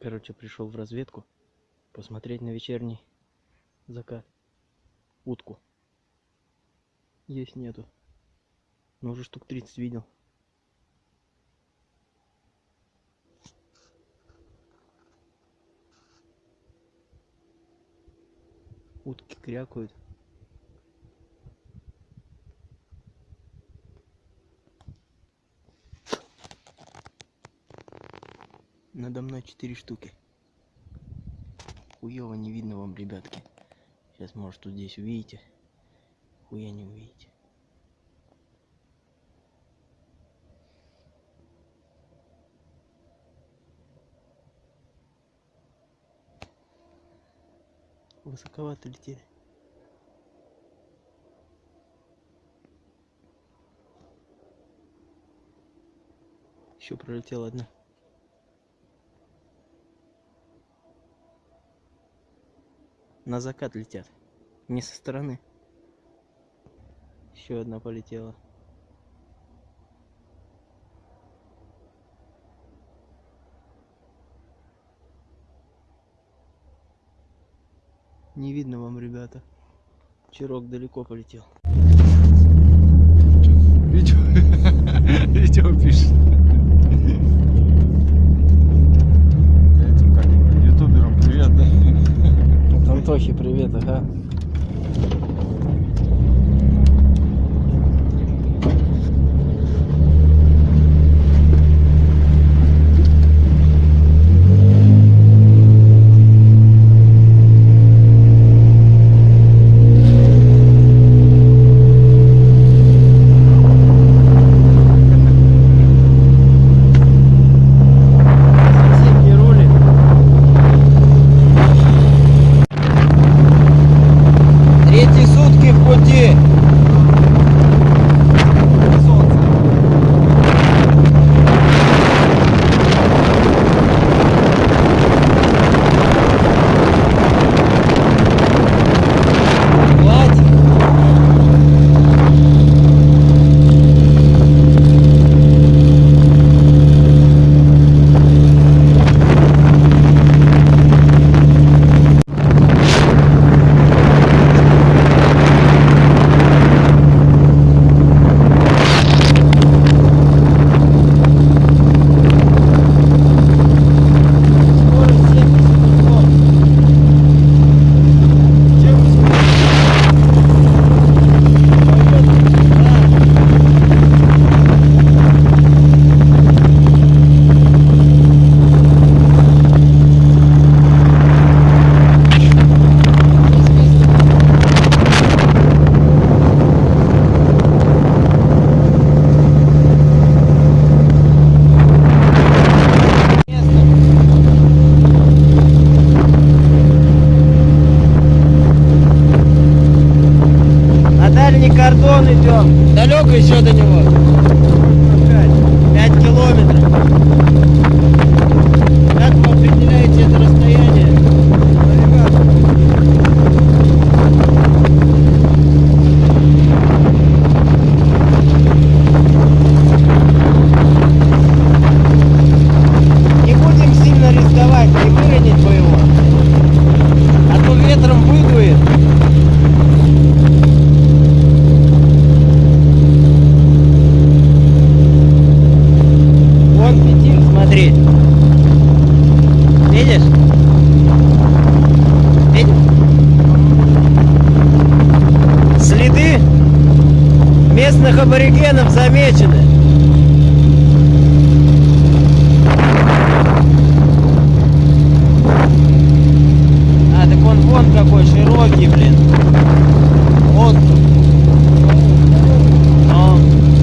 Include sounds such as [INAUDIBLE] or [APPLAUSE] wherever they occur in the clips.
Короче, пришел в разведку посмотреть на вечерний закат. Утку. Есть нету. Но уже штук 30 видел. Утки крякают. Надо мной 4 штуки. Хуево не видно вам, ребятки. Сейчас, может, тут здесь увидите. Хуя не увидите. Высоковато летели. Еще пролетела одна. На закат летят. Не со стороны. Еще одна полетела. Не видно вам, ребята. Чирок далеко полетел. Видео, [LAUGHS] видео пишет. Антохи привет, ага. Кордон идем. Далеко еще до него. 5 километров. Как вы определяете это расстояние? Не будем сильно рисковать, не выронить бы его. А то ветром выдует. Вон фитиль, смотри. Видишь? Видишь? Следы местных аборигенов замечены. А, так он вон какой широкий, блин. Вот. Но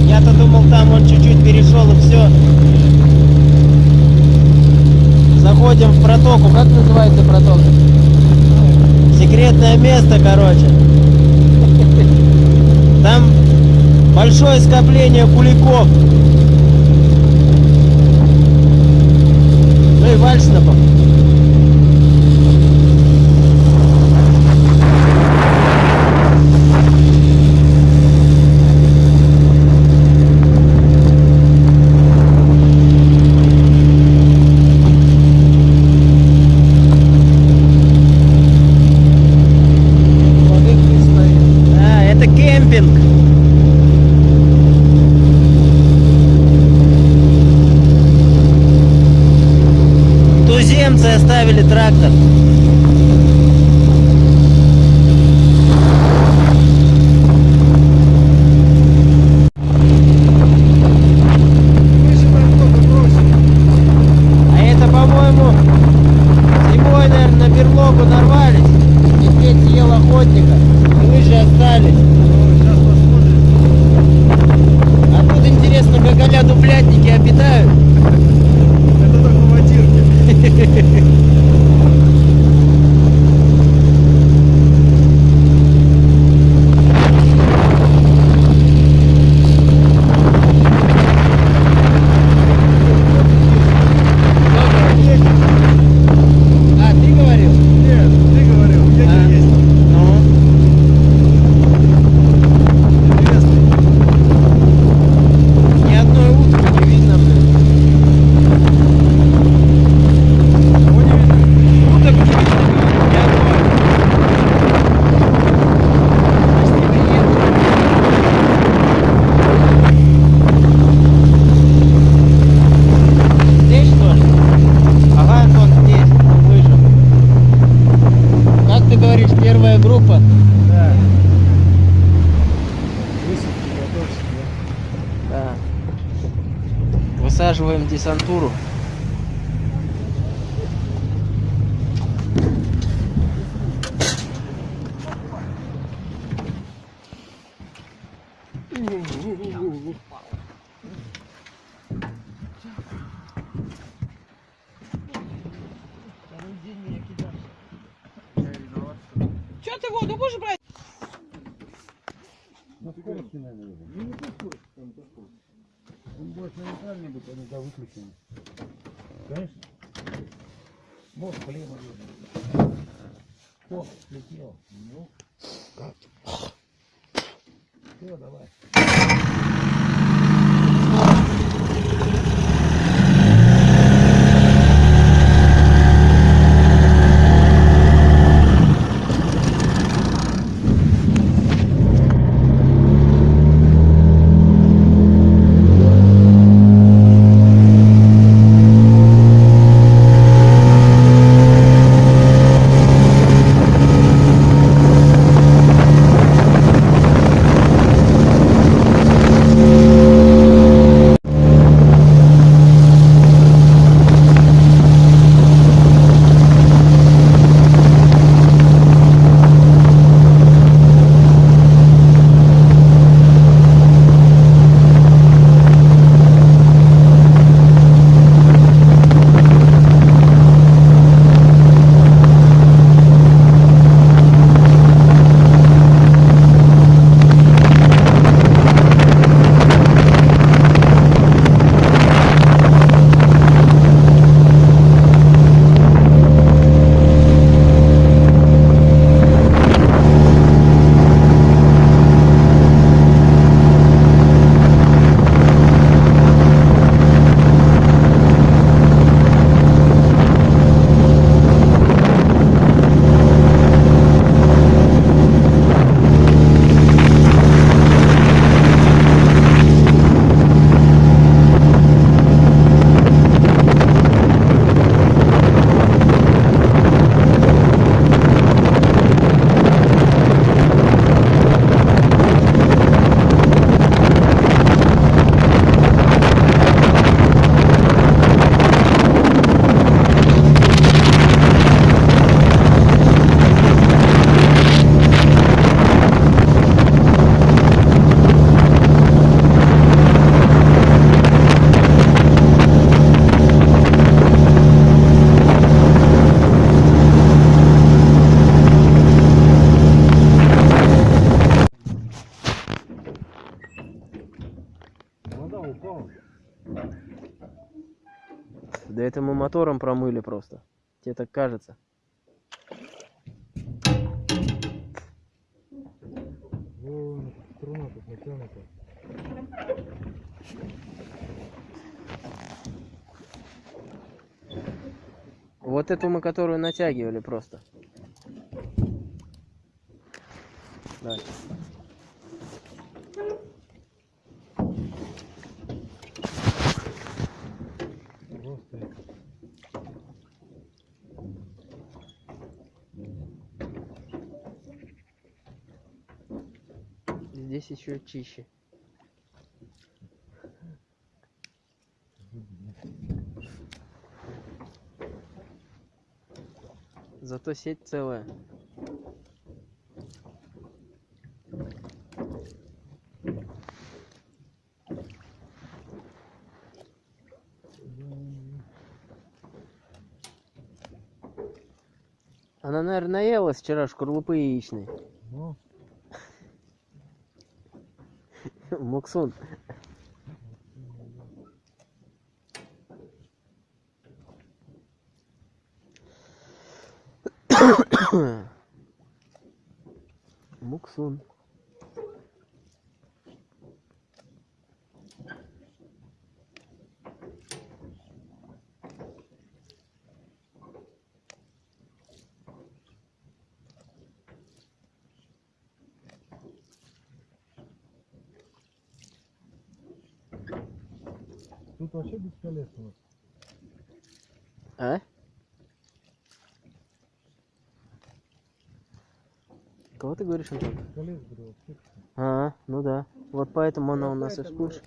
я-то думал, там он чуть-чуть перешел и все. Заходим в протоку. Как называется протока? Секретное место, короче. Там большое скопление куликов. Ну и вальснапов. дорогу нарвались, медведь съел охотника, и мы же остались. А тут интересно, как а дуплятники обитают. Это только в [LAUGHS] Новая группа? Да. Высадки готовься. Да. Высаживаем десантуру. мотором промыли просто. Тебе так кажется. Струна тут натянута. Вот эту мы, которую натягивали просто. Дальше. Здесь еще чище. Зато сеть целая. Она, наверное, наелась вчера шкарлупы яичной. Ну, Муксун. [LAUGHS] вообще бесполезно. А? Кого ты говоришь, Антон? А, ну да. Вот поэтому она у нас и всплывшая.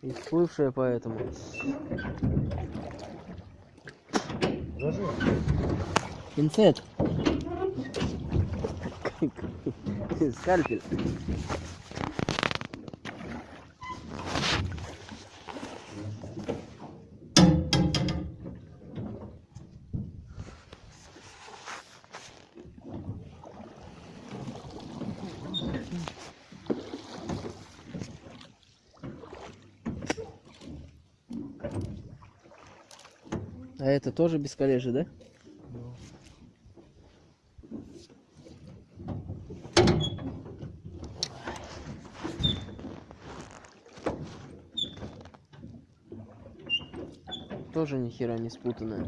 И всплывшая поэтому. Пинцет. Скальпель. А это тоже без коллежи, да? ну, Тоже ни хера не спутанная.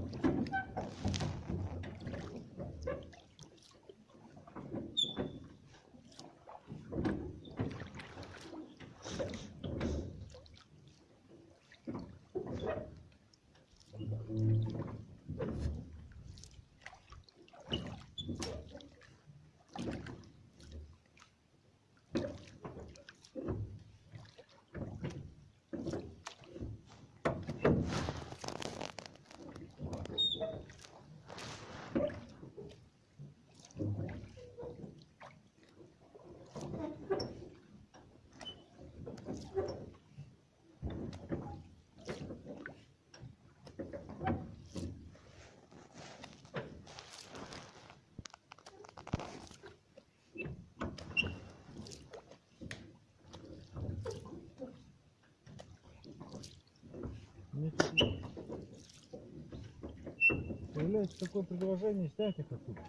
мне тут появляется такое предложение снять их оттуда.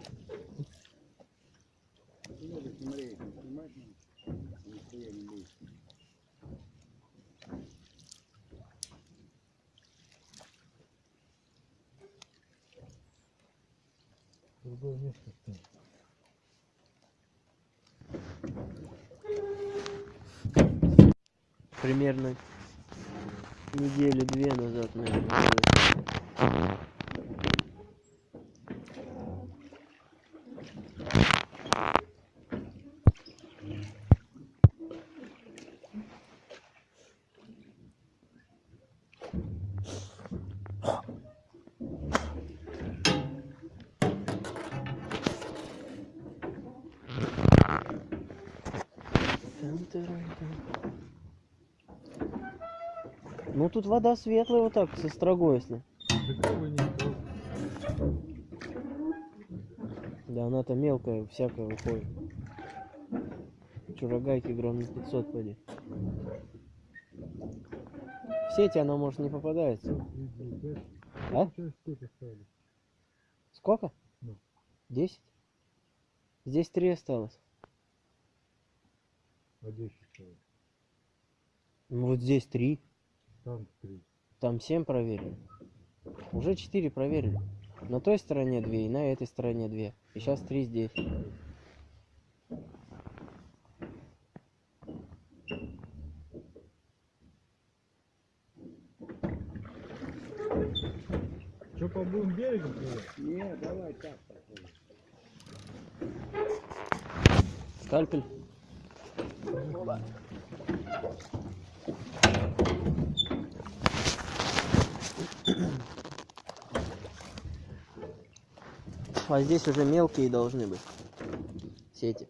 Другое место снять. Примерно неделю-две назад, наверное. Ну тут вода светлая вот так, со строгой, если. Да она-то мелкая, всякая выходит. Чурагайки грамм на 500 поди. В сети она может не попадается. А? Сколько? Ну. Десять? Здесь три осталось. А 10 осталось. Ну вот здесь три. Там 3. Там семь проверили. Уже четыре проверили. На той стороне две и на этой стороне две. И сейчас три здесь. Что, по будем берегом плывать? Не, давай так. Скальпель. А здесь уже мелкие должны быть сети.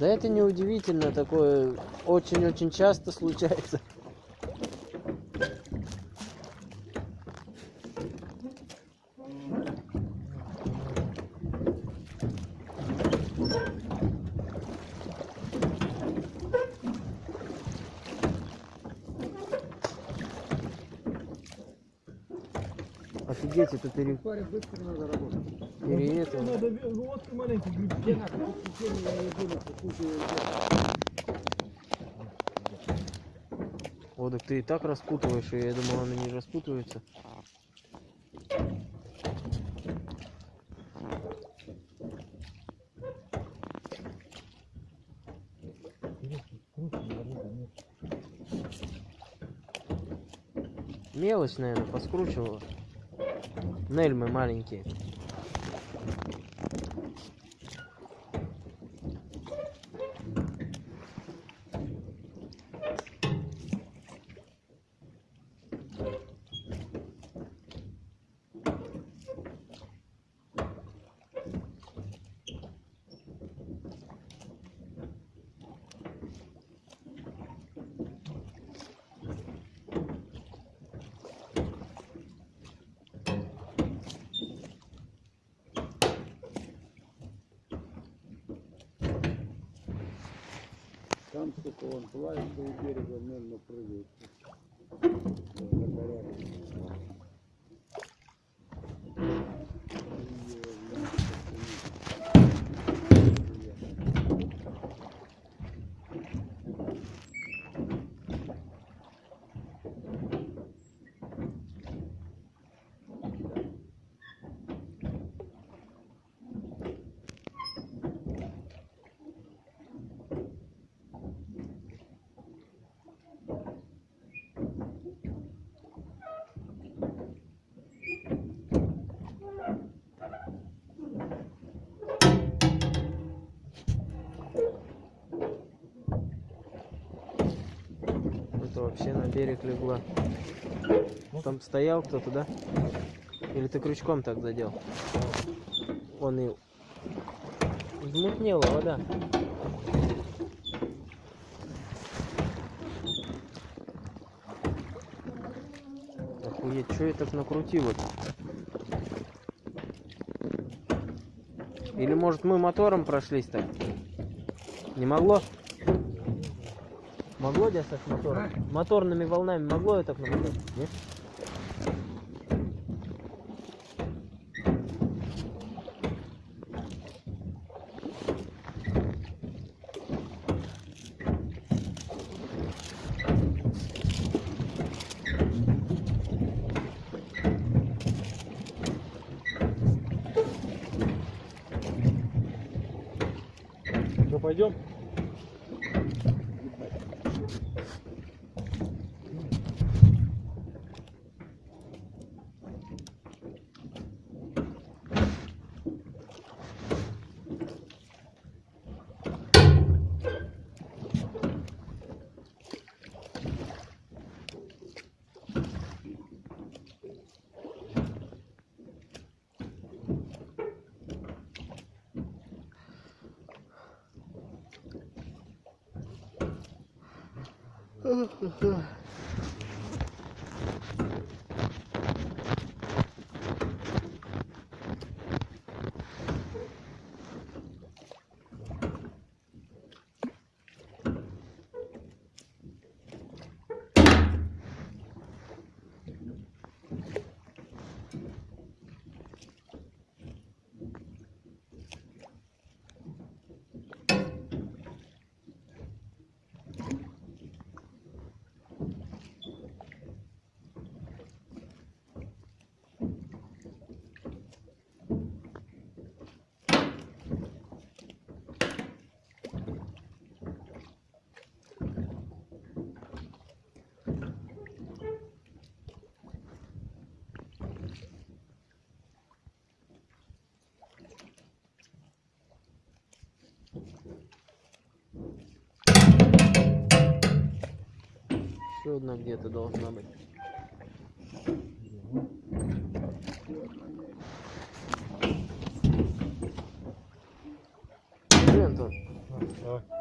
Да это не удивительно, такое очень-очень часто случается. Офигеть, это пере... Парень, быстро надо работать. пере это. Надо водки маленькие грибки. Надо, я не думаю, О, так ты и так распутываешь, и я думал, она не распутывается. Мелочь, наверное, поскручивала. Нельмы маленькие. Там, сука, он плавает у берега, медленно прыгает. Да, на порядок. Это вообще на берег легла. Там стоял кто-то, да? Или ты крючком так задел? Он и... Взмутнела вода. Охуеть, что я так накрутил это? Или может мы мотором прошлись так? Не могло? Могло с мотором? Моторными волнами могло так намотать? Нет? Пойдем? Еще одна где-то должна быть. Блин, Антон. Ну, давай.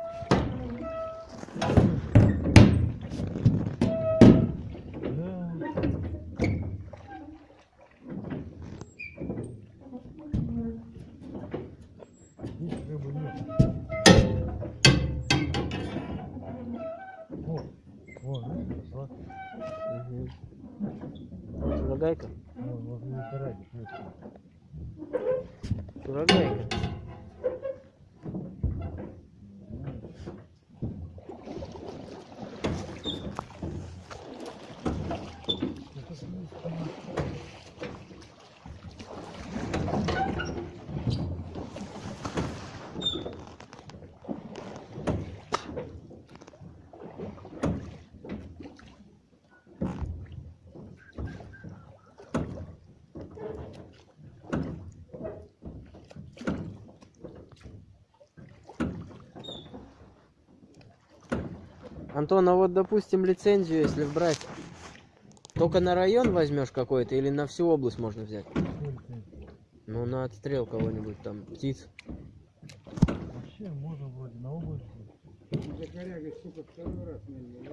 Антон, а вот допустим лицензию, если брать, только на район возьмешь какой-то или на всю область можно взять? Ну, на отстрел кого-нибудь там, птиц. Вообще можно вроде на область. За корягой, сука, второй раз на меня.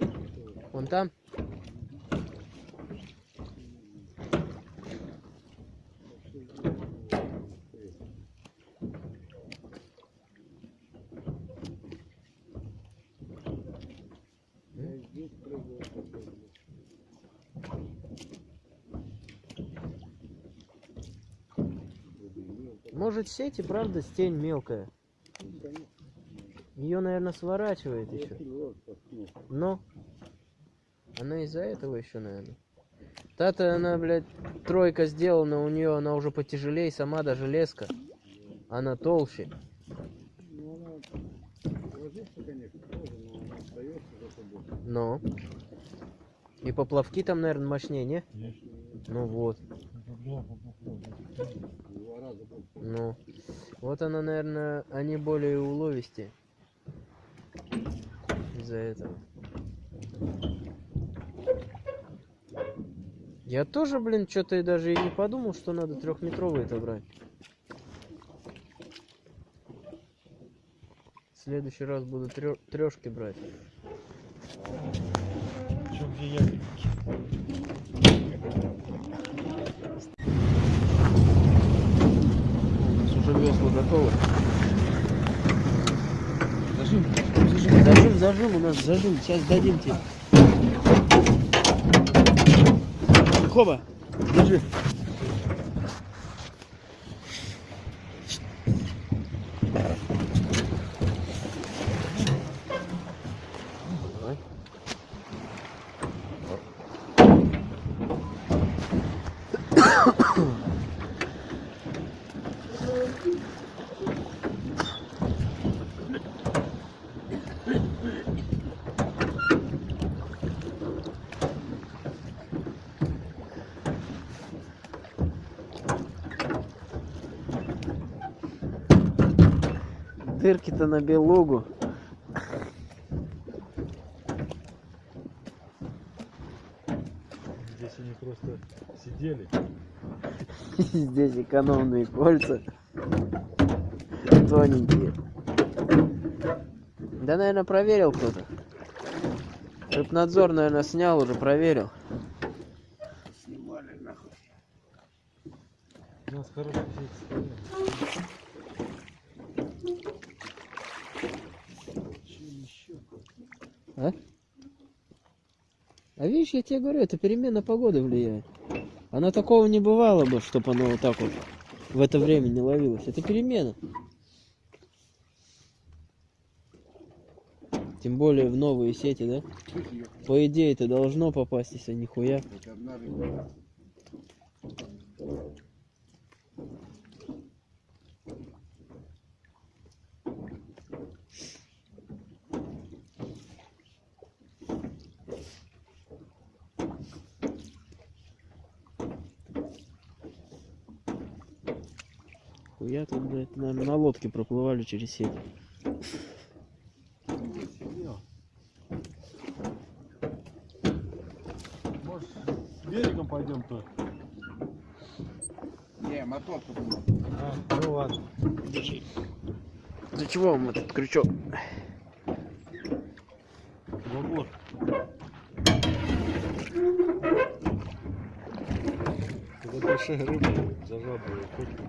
Вон там? Я здесь прыгал. такой, блядь. Может сеть и правда стень мелкая. Ее, наверное, сворачивает еще. Но она из-за этого еще, наверное. Та-то она, блядь, тройка сделана, у нее она уже потяжелее, сама даже леска. Она толще. Но. И поплавки там, наверное, мощнее, не? Ну вот. Ну. Вот она, наверное, они более уловистее. Из-за этого. Я тоже, блин, что-то и даже и не подумал, что надо трехметровый это брать. В следующий раз буду трешки брать. Чё, где ягодки? У нас уже весла готовы. Зажим, Зажим, зажим, у нас зажим. Сейчас дадим тебе. Хоба, держи. Дырки-то на белугу. Здесь они просто сидели. [LAUGHS] Здесь экономные кольца. Тоненькие. Да, наверное, проверил кто-то. Рыбнадзор, наверное, снял уже, проверил. Снимали нахуй. У нас хороший сеть стоит. А? А видишь, я тебе говорю, это перемена погоды влияет. Она такого не бывало бы, чтобы она вот так вот в это время не ловилась. Это перемена. Тем более в новые сети, да? По идее это должно попасть, если нихуя. Хоть одна рыба. Хуя тут, блядь, наверное, на лодке проплывали через сеть. мотор. Не, мотор тут был. А, ну ладно. Для чего вам этот крючок? Забор. Когда большая рыба за жабры уходит.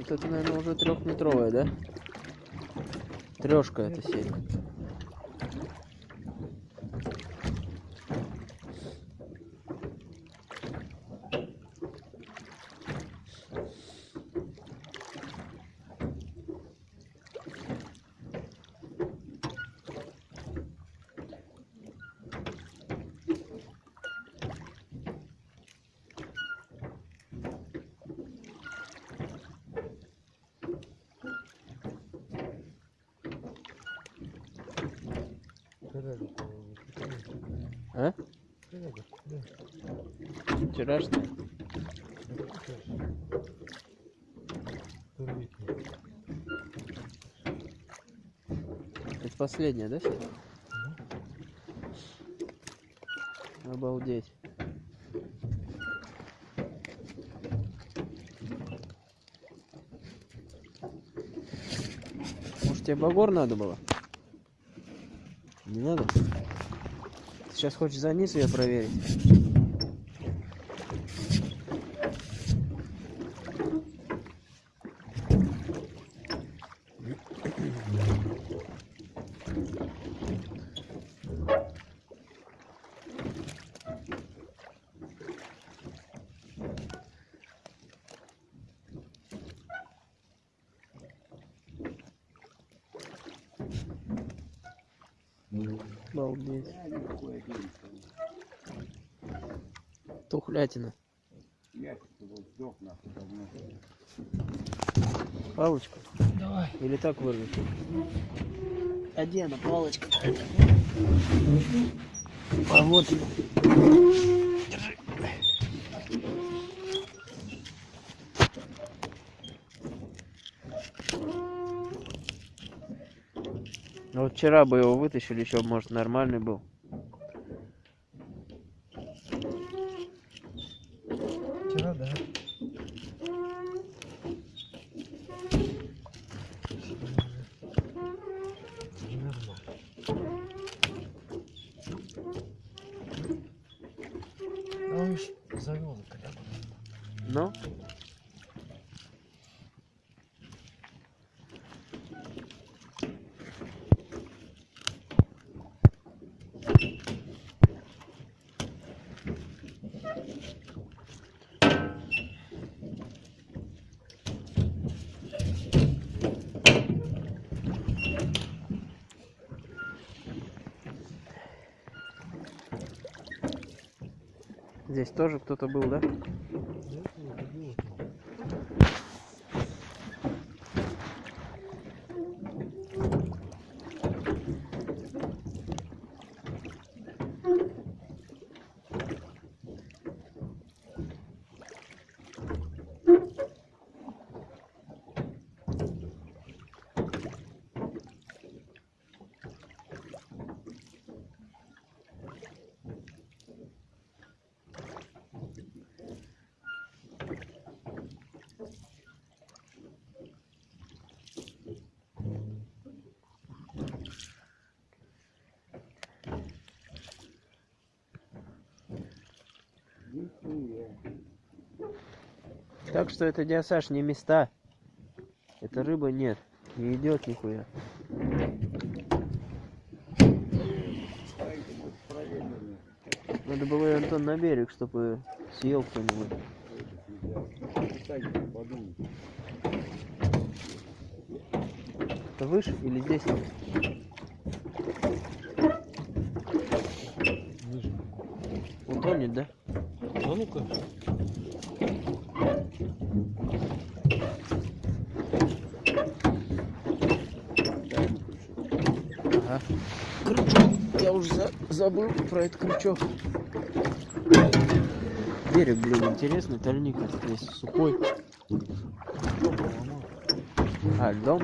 Вот это, наверное, уже трехметровая, да? Трешка это сеть. Последняя, да, сеть? Обалдеть. Может тебе багор надо было? Не надо? Ты сейчас хочешь за низ ее проверить? Давно. Палочку? Давай. Или так вырвешь? А где она, палочка? А вот она. Ну, Вот вчера бы его вытащили, еще, может, нормальный был. Вчера, да. А он ж завел когда Ну? Здесь тоже кто-то был, да? Нихуя. Так что это диасаж не места. Это рыба нет. Не идет нихуя. Надо было Антон, на берег, чтобы съел кто-нибудь. Это выше или здесь? Утонет, да? Ну-ка. Ага. Крючок. Я уже за- забыл про этот крючок. Берег, блин, интересный, тальник весь сухой. А, дом?